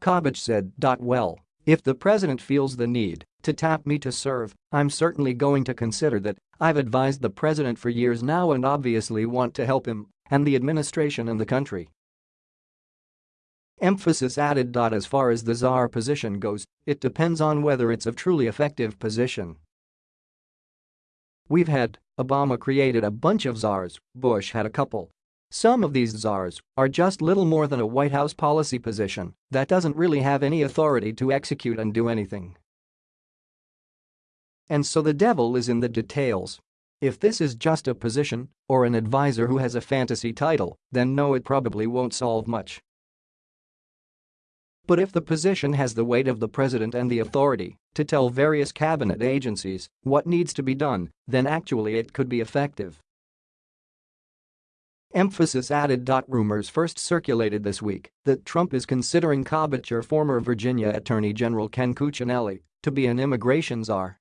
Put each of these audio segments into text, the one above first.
Kobach said. Well, if the president feels the need to tap me to serve, I'm certainly going to consider that. I've advised the president for years now and obviously want to help him and the administration and the country. Emphasis added. As far as the czar position goes, it depends on whether it's a truly effective position. We've had, Obama created a bunch of czars, Bush had a couple. Some of these czars are just little more than a White House policy position that doesn't really have any authority to execute and do anything. And so the devil is in the details. If this is just a position or an advisor who has a fantasy title, then no it probably won't solve much. But if the position has the weight of the president and the authority to tell various cabinet agencies what needs to be done, then actually it could be effective. Emphasis added. Rumors first circulated this week that Trump is considering Kobach former Virginia Attorney General Ken Cuccinelli to be an immigration czar.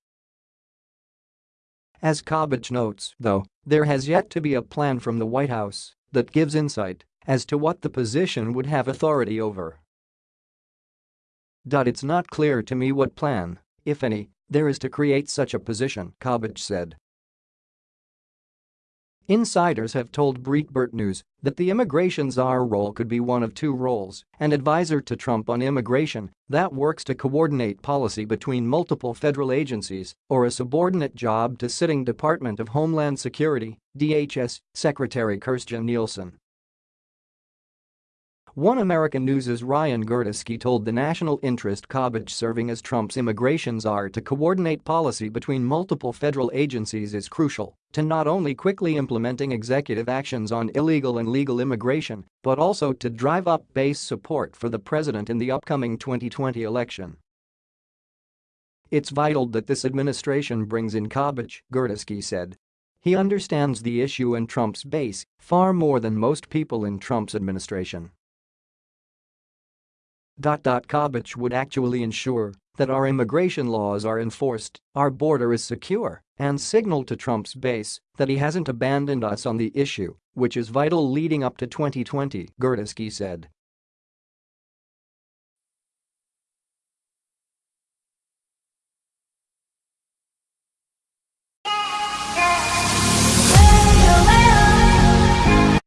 As Kobach notes, though, there has yet to be a plan from the White House that gives insight as to what the position would have authority over. It's not clear to me what plan, if any, there is to create such a position, Kobach said. Insiders have told Breitbart News that the immigration czar role could be one of two roles, an advisor to Trump on immigration that works to coordinate policy between multiple federal agencies or a subordinate job to sitting Department of Homeland Security DHS Secretary Kirstjen Nielsen. One American News' Ryan Girdusky told the National Interest Kobach serving as Trump's immigration czar to coordinate policy between multiple federal agencies is crucial to not only quickly implementing executive actions on illegal and legal immigration, but also to drive up base support for the president in the upcoming 2020 election. It's vital that this administration brings in Kobach, Girdusky said. He understands the issue and Trump's base far more than most people in Trump's administration. Kobach would actually ensure that our immigration laws are enforced, our border is secure, and signal to Trump's base that he hasn't abandoned us on the issue, which is vital leading up to 2020, Girdusky said.